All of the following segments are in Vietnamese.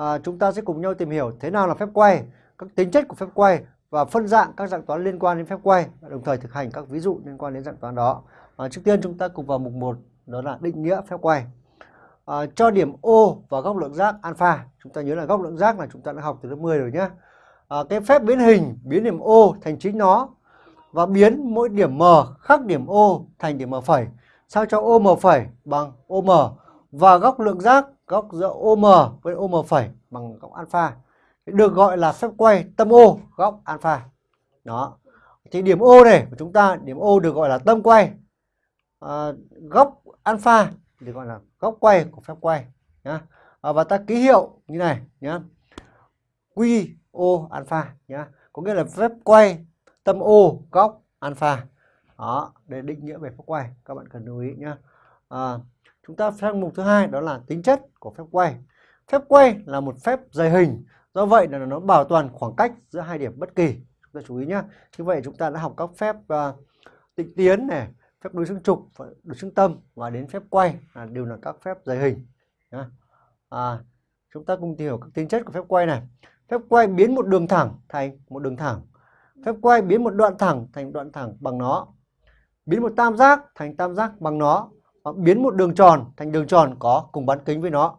à, chúng ta sẽ cùng nhau tìm hiểu thế nào là phép quay, các tính chất của phép quay và phân dạng các dạng toán liên quan đến phép quay đồng thời thực hành các ví dụ liên quan đến dạng toán đó. À, trước tiên chúng ta cùng vào mục 1 đó là định nghĩa phép quay. À, cho điểm O và góc lượng giác alpha. Chúng ta nhớ là góc lượng giác là chúng ta đã học từ lớp 10 rồi nhé. À, cái phép biến hình biến điểm O thành chính nó và biến mỗi điểm M khác điểm O thành điểm M phẩy sao cho OM phẩy bằng OM và góc lượng giác góc giữa OM với OM phẩy bằng góc alpha được gọi là phép quay tâm O góc alpha. Đó. Thì điểm O này của chúng ta điểm O được gọi là tâm quay. À, góc alpha được gọi là góc quay của phép quay nhá. À, và ta ký hiệu như này nhá. O alpha nhá. Có nghĩa là phép quay tâm O góc alpha. Đó, để định nghĩa về phép quay các bạn cần lưu ý nhá. À, chúng ta sang mục thứ hai đó là tính chất của phép quay. Phép quay là một phép dày hình Do vậy là nó bảo toàn khoảng cách giữa hai điểm bất kỳ. Chúng ta chú ý nhé. Như vậy chúng ta đã học các phép uh, tịnh tiến này, phép đối xứng trục, đối xứng tâm và đến phép quay là đều là các phép dày hình. À, chúng ta cùng tìm hiểu các tính chất của phép quay này. Phép quay biến một đường thẳng thành một đường thẳng. Phép quay biến một đoạn thẳng thành đoạn thẳng bằng nó. Biến một tam giác thành tam giác bằng nó. Hoặc biến một đường tròn thành đường tròn có cùng bán kính với nó.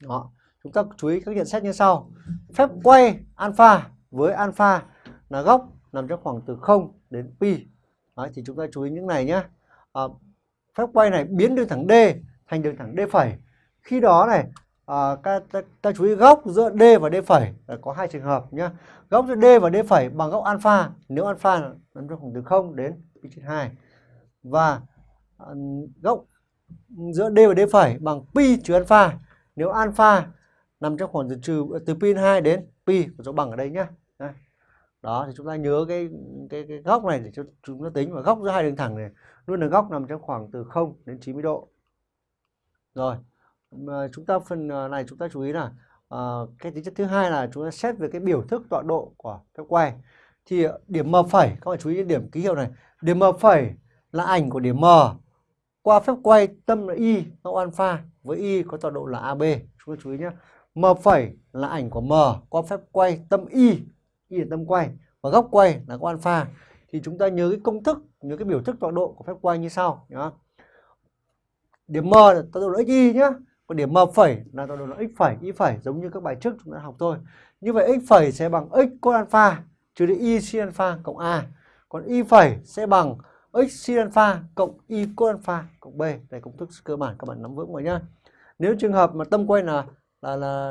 Đó. Chúng ta chú ý các nhận xét như sau. Phép quay alpha với alpha là góc nằm trong khoảng từ 0 đến pi. Đấy, thì chúng ta chú ý những này nhé. À, phép quay này biến đường thẳng D thành đường thẳng D phẩy. Khi đó này à, ta, ta, ta chú ý góc giữa D và D phẩy là có hai trường hợp nhé. Góc giữa D và D phẩy bằng góc alpha nếu alpha nằm trong khoảng từ 0 đến pi trên 2. Và gốc góc giữa D và D phẩy bằng pi trừ alpha. Nếu alpha nằm trong khoảng từ trừ ờ, từ pi 2 đến pi của dấu bằng ở đây nhá. Đó thì chúng ta nhớ cái cái, cái góc này để cho chúng ta tính. Và góc giữa hai đường thẳng này luôn là góc nằm trong khoảng từ 0 đến 90 độ. Rồi mà ờ, chúng ta phần ờ, này chúng ta chú ý là uh, cái tính chất thứ hai là chúng ta xét về cái biểu thức tọa độ của các quay thì điểm m phẩy các bạn chú ý điểm ký hiệu này. Điểm m phẩy là ảnh của điểm m qua phép quay tâm là y góc alpha với y có tọa độ là ab chúng ta chú ý nhé M phẩy là ảnh của M qua phép quay tâm Y, Y là tâm quay và góc quay là góc alpha. Thì chúng ta nhớ cái công thức, nhớ cái biểu thức tọa độ của phép quay như sau nhá. Điểm M là tọa độ là xy nhá. Còn điểm M phẩy là tọa độ là x phẩy, y phẩy giống như các bài trước chúng ta học thôi. Như vậy x phẩy sẽ bằng x cos alpha trừ đi y sin alpha cộng a. Còn y phẩy sẽ bằng x sin alpha cộng y cos alpha cộng b. Đây công thức cơ bản, các bạn nắm vững rồi nhá. Nếu trường hợp mà tâm quay là là là